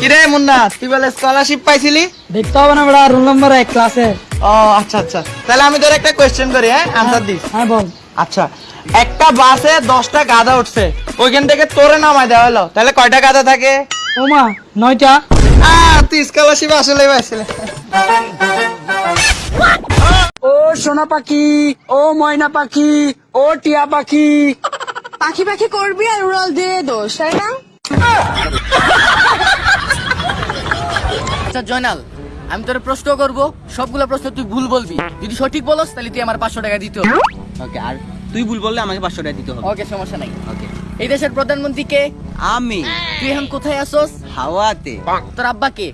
কিরে মুন্না তুই বলে স্কলারশিপ পাইছিলি? দেখতে হবে না বেড়া রোল নম্বর এক ক্লাসে ও আচ্ছা আচ্ছা। তাহলে আমি তোর একটা কোয়েশ্চেন করি হ্যাঁ? Answer this. হ্যাঁ বল। আচ্ছা একটা বাসে দশটা গাধা উঠছে ওইখান থেকে তোরে নামাই দেওয়া হলো। তাহলে কয়টা গাধা থাকে? ও মা নয়টা। আহ, তুই স্কলারশিপ আসলে পাইছিলি। ও সোনা পাখি ও ময়না পাখি ও টিয়া পাখি। পাখি পাখি করবি আর উড়াল দিয়ে দোষ তাই না? আচ্ছা জয়নাল আমি তোর প্রশ্ন করব সবগুলো প্রশ্ন তুই ভুল বলবি। যদি সঠিক বলস তাহলে তুই আমার পাঁচশো টাকা দিতে হবে। ওকে আর তুই ভুল বললে আমাকে পাঁচশো টাকা দিতে হবে। ওকে সমস্যা নাই। ওকে। এই দেশের প্রধানমন্ত্রী কে? আমি। তুই এখন কোথায় আসোস হাওয়াতে। তোর আব্বা কে?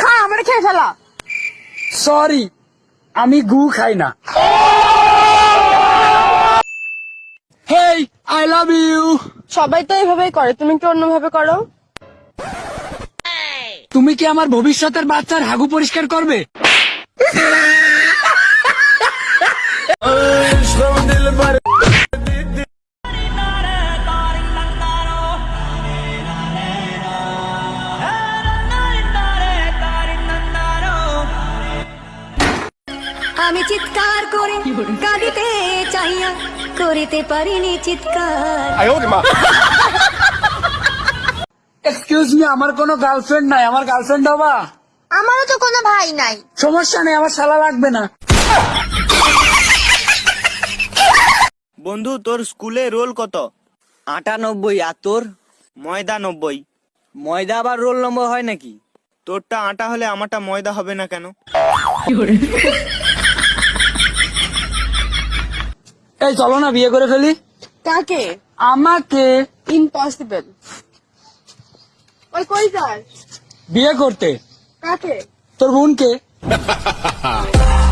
খা আমার খেয়ে ফেলা। সরি আমি গু খাই না। হেই আই লাভ ইউ সবাই তো এইভাবেই করে তুমি একটু অন্যভাবে করো? তুমি কি আমার ভবিষ্যতের বাচ্চার হাগু পরিষ্কার করবে? আমি চিৎকার করে কাঁদিতে চাইয়া করিতে পারিনি চিৎকার। Excuse me. আমার কোনো গার্লফ্রেন্ড নাই। আমার গার্লফ্রেন্ড হবা আমারও তো কোনো ভাই নাই। সমস্যা নেই আমার শালা লাগবে না। বন্ধু তোর স্কুলে রোল কত? আটানব্বই। আর তোর? ময়দা নব্বই। ময়দা আবার রোল নম্বর হয় নাকি? তোরটা আটা হলে আমারটা ময়দা হবে না কেন? এই চলো না বিয়ে করে ফেলি। কাকে? আমাকে। ইম্পসিবল ওই কই যাস বিয়ে করতে। কাকে? তোর বোনকে।